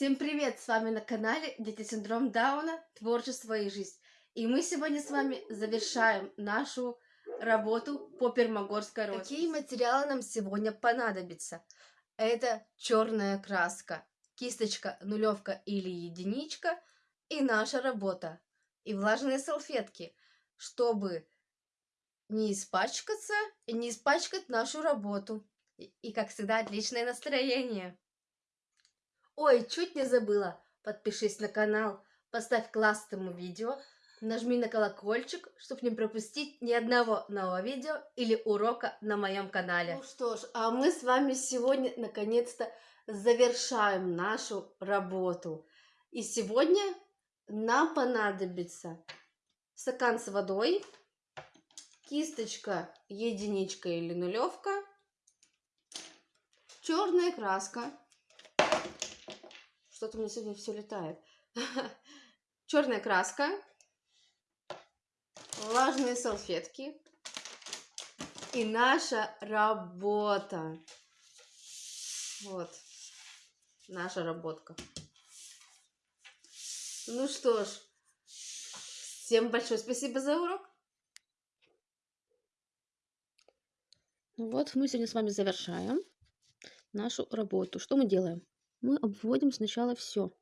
Всем привет! С вами на канале Дети Синдром Дауна, Творчество и Жизнь. И мы сегодня с вами завершаем нашу работу по пермогорской росписи. Какие материалы нам сегодня понадобятся? Это черная краска, кисточка, нулевка или единичка и наша работа. И влажные салфетки, чтобы не испачкаться и не испачкать нашу работу. И, как всегда, отличное настроение. Ой, чуть не забыла. Подпишись на канал, поставь класс этому видео, нажми на колокольчик, чтобы не пропустить ни одного нового видео или урока на моем канале. Ну что ж, а мы с вами сегодня наконец-то завершаем нашу работу. И сегодня нам понадобится стакан с водой, кисточка, единичка или нулевка, черная краска, что-то меня сегодня все летает. Черная краска, влажные салфетки и наша работа. Вот, наша работка. Ну что ж, всем большое спасибо за урок. Ну вот, мы сегодня с вами завершаем нашу работу. Что мы делаем? Мы обводим сначала все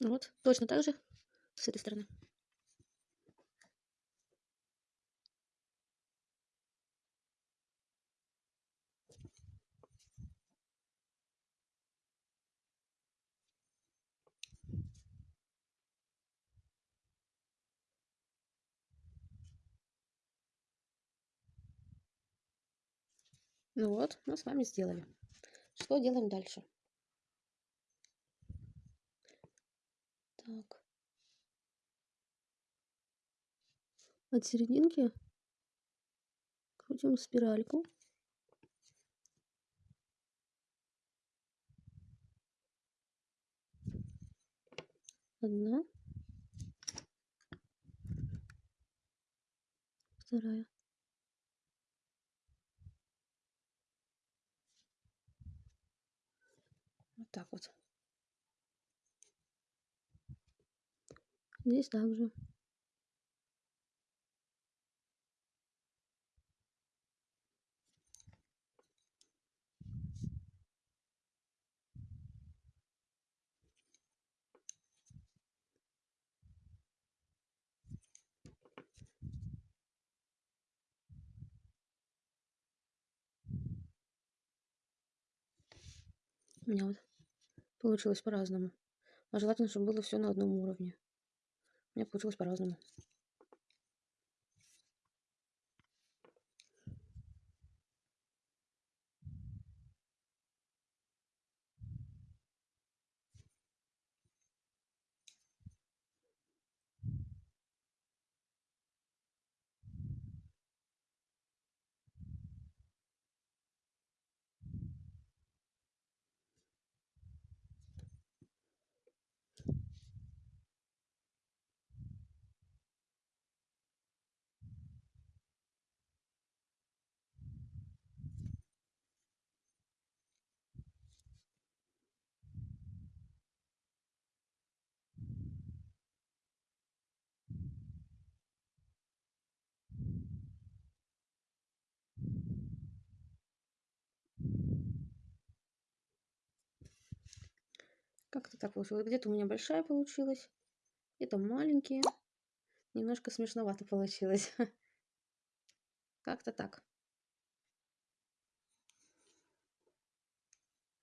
Вот, точно так же с этой стороны. Ну вот, мы с вами сделали. Что делаем дальше? Так. От серединки крутим спиральку. Одна. Вторая. Вот так вот. Здесь также. У меня вот получилось по-разному. А желательно, чтобы было все на одном уровне. Меня получилось по-разному. Как-то так получилось. Где-то у меня большая получилась, где-то маленькие. Немножко смешновато получилось. Как-то так.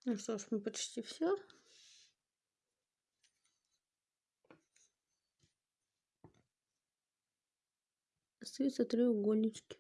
Ну что ж, мы почти все. Остаются треугольнички.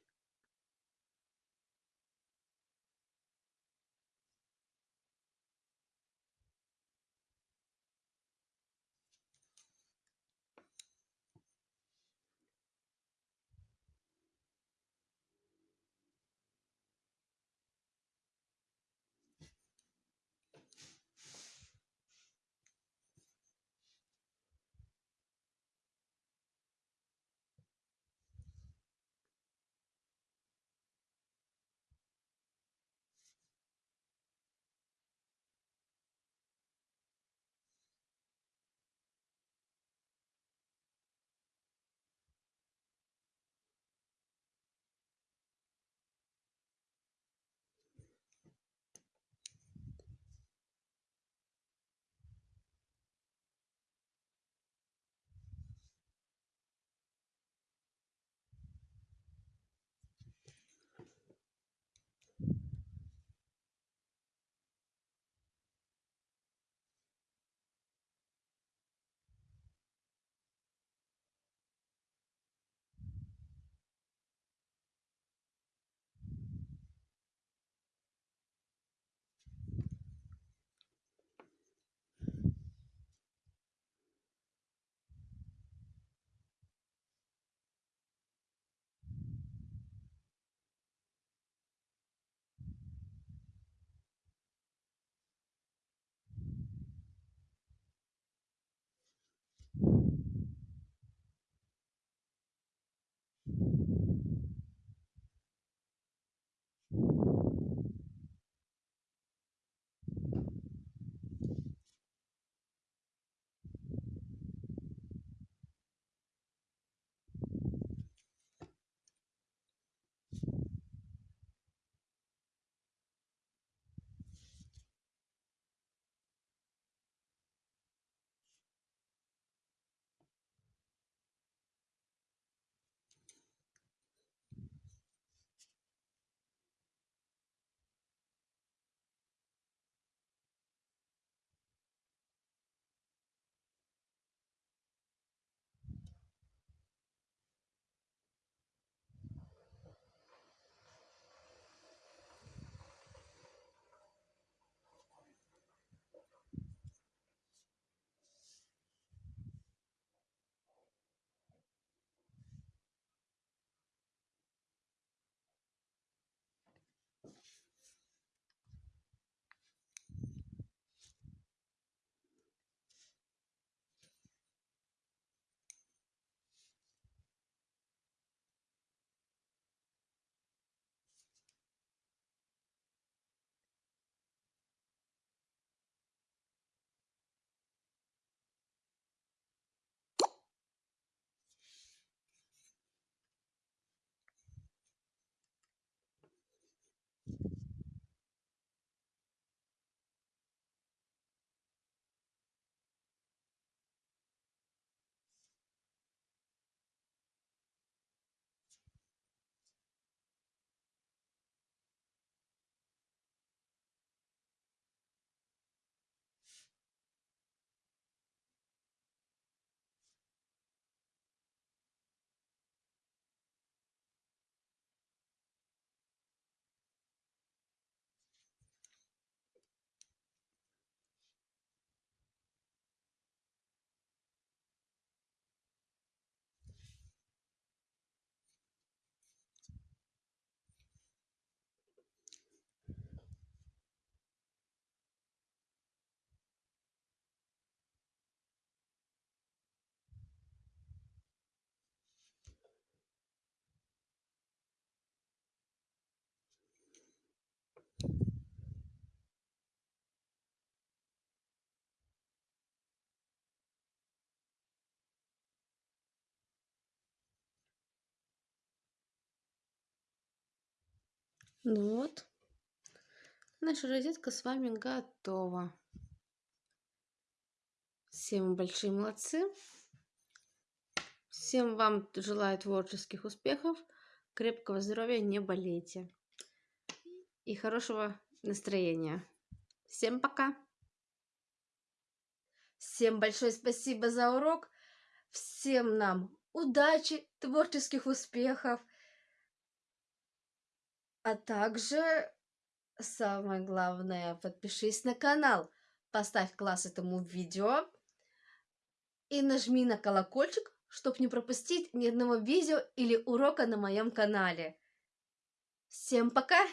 Ну вот, наша розетка с вами готова. Всем большие молодцы. Всем вам желаю творческих успехов, крепкого здоровья, не болейте. И хорошего настроения. Всем пока! Всем большое спасибо за урок. Всем нам удачи, творческих успехов. А также самое главное, подпишись на канал, поставь класс этому видео и нажми на колокольчик, чтобы не пропустить ни одного видео или урока на моем канале. Всем пока!